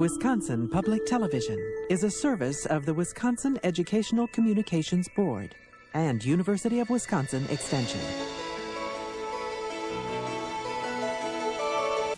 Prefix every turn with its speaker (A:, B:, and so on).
A: Wisconsin Public Television is a service of the Wisconsin Educational Communications Board and University of Wisconsin Extension.